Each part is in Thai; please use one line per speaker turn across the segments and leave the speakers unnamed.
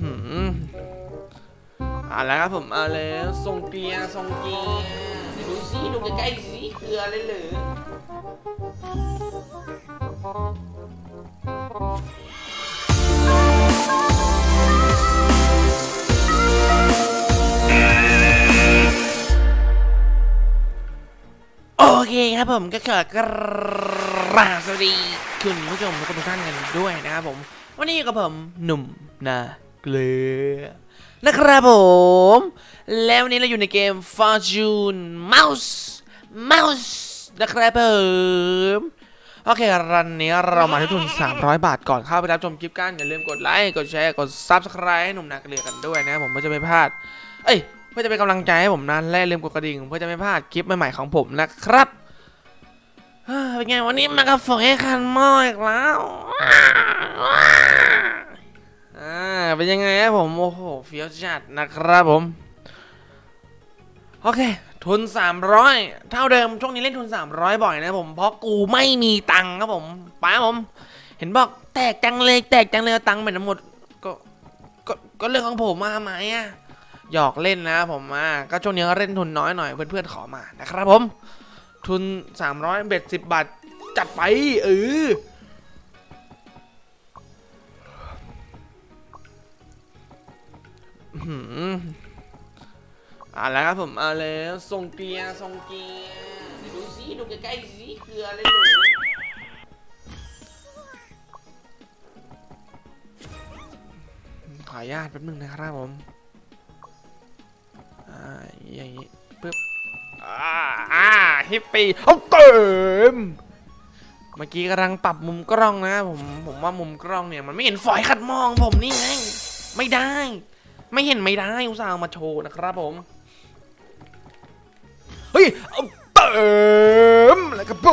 หืมเอาแล้วครับผมเอาแล้วทรงเกียร์ทรงเกียร์ดูสิดูใกล้ๆสิเกลือเลยเหรือโอเคครับผมก็ขอกราบสวัสดี คุณผู้ชมทุกท่านกันด้วยนะครับผม วันนี้กับผมหนุ่มนาเกลือนะครับผม แล้ววันนี้เราอยู่ในเกม Fortune Mouse Mouse นะครับผมโอเครันนี้เรามาที่ทุน 300 บาทก่อนเข้าไปรับชมคลิปกัน อย่าลืมกดไลค์กดแชร์กด Subscribe ให้หนุ่มนาเกลือกันด้วยนะผมเพื่อจะไม่พลาด เอ้ยเพื่อจะเป็นกำลังใจให้ผมนั้นและอย่าลืมกดกระดิ่งเพื่อจะไม่พลาดคลิปใหม่ๆของผมนะครับ เป็นไงวันนี้มากับฝอยคันหม้ออีกแล้วอ่าเป็นยังไงครับผมโอ้โหเฟี้ยวจัดนะครับผม โอเค ทุน 300 เท่าเดิมช่วงนี้เล่นทุน 300 บ่อยนะผม เพราะกูไม่มีตังค์ครับผมป้าผม เห็นบอกแตกจังเลยแตกจังเลยตังค์ไปทั้งหมดก็ก็ก็เรื่องของผมมาทำไมอะหยอกเล่นนะผมมาก็ช่วงนี้ก็เล่นทุนน้อยหน่อยเพื่อนๆขอมานะครับผม ทุน 300 เบ็ด 10 บาท จัดไปเอออื้อหืออาแล้วครับผมเอาแล้วทรงเกียร์ทรงเกียร์ดูสิดูใกล้ๆสิเกลือเลยเหรือขออนุญาตแป๊บนึงนะครับผม อ่า อย่างนี้ปึ๊บ อ่าอ่าฮิปปี้เอาเติมเมื่อกี้กำลังปรับมุมกล้องนะผมผมว่ามุมกล้องเนี่ยมันไม่เห็นฝอยขัดมองผมนี่ไงไม่ได้ ไม่เห็นไม่ได้อุตส่าห์เอามาโชว์นะครับผมเฮ้ยเอาเติมแล้วก็ผ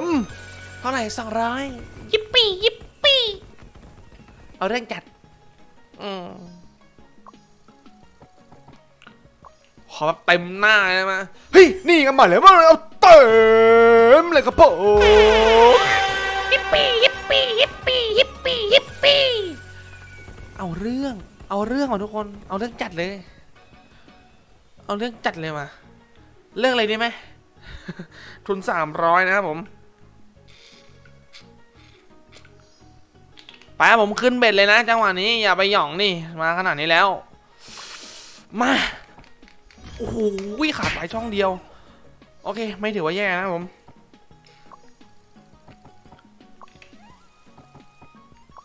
มเท่าไหร่สองร้อยยิปปี้ยิปปี้เอาเรื่องจัดอืม ขอแบบเต็มหน้าเลยมาเฮ้ย นี่กันมาเลยมาเอาเต็มเลยครับผม
ฮิปปี้ฮิปปี้ฮิปปี้ฮิปปี้ฮิปปี้
เอาเรื่อง เอาเรื่องของทุกคน เอาเรื่องจัดเลย เอาเรื่องจัดเลยมา เรื่องอะไรดีไหม ทุนสามร้อยนะครับผม ไปครับผมขึ้นเบ็ดเลยนะ จังหวะนี้อย่าไปหย่องนี่ มาขนาดนี้แล้ว มา โอ้โหขาดไปช่องเดียว โอเค ไม่ถือว่าแย่นะผม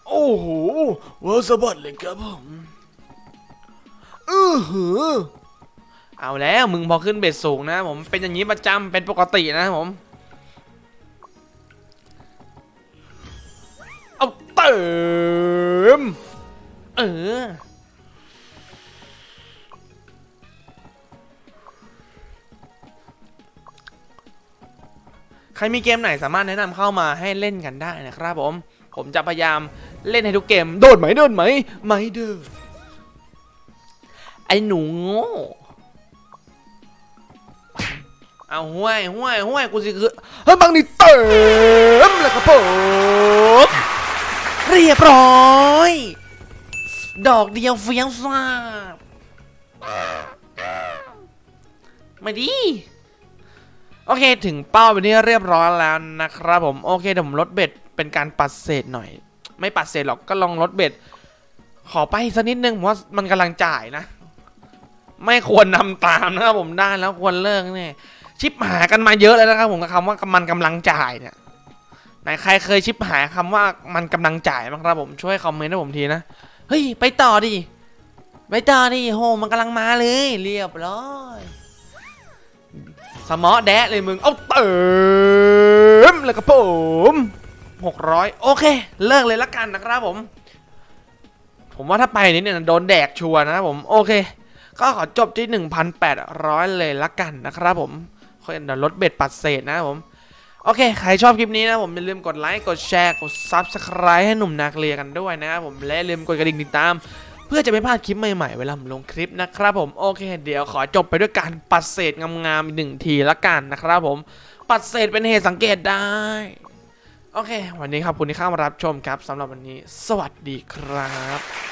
โอ้โหเวอร์สะบัดเลยครับผมอือหือเอาแล้วมึงพอขึ้นเบ็ดสูงนะผมเป็นอย่างนี้ประจำเป็นปกตินะผมเอาเติม ครมีเกมไหนสามารถแนะนำเข้ามาให้เล่นกันได้นะครับผม ผมจะพยายามเล่นให้ทุกเกม โดดไหมโดดไหมไม่เด้อไอ้หนูโง่เอาห้วยห้วยห้วยกูสิคือเฮ้ยบางนี่เติมแล้วครับผมเรียบร้อย ดอกเดียวเฟี้ยงซ่าบไม่ดี โอเค ถึงเป้าไปนี่เรียบร้อยแล้วนะครับผมโอเคเดี๋ยวผมลดเบ็ดเป็นการปัดเศษหน่อย ไม่ปัดเศษหรอกก็ลองลดเบ็ด ขอไปสักนิดนึงผมว่ามันกำลังจ่ายนะ ไม่ควรนำตามนะครับผมได้แล้วควรเลิกเนี่ยชิปหากันมาเยอะแล้วนะครับผมกับคำว่ามันกำลังจ่ายเนี่ยไหนใครเคยชิปหาคำว่ามันกำลังจ่ายบ้างครับผมช่วยคอมเมนต์ให้ผมทีนะเฮ้ยไปต่อดิไปต่อดิโหมันกำลังมาเลย เรียบร้อย สมอแดะเลยมึง เอาเติมเลยครับผมหกร้อยโอเค เลิกเลยละกันนะครับผม ผมว่าถ้าไปนี้เนี่ยโดนแดกชัวร์นะครับผม โอเค ก็ขอจบที่ 1,800 เลยละกันนะครับผมค่อยเดี๋ยวลดเบ็ดปัดเศษนะครับผมโอเค ใครชอบคลิปนี้นะผมอย่าลืมกดไลค์ กดแชร์ กด Subscribe ให้หนุ่มนาเกลียกันด้วยนะครับผม และลืมกดกระดิ่งติดตาม พื่อจะไม่พลาดคลิปใหม่ๆ เวลาผมลงคลิปนะครับผมโอเคเดี๋ยวขอจบไปด้วยการปัดเศษงามๆอีกหนึ่งทีละกันนะครับผม ปัดเศษเป็นเหตุสังเกตได้โอเค วันนี้ครับคุณที่เข้ามารับชมครับสำหรับวันนี้ สวัสดีครับ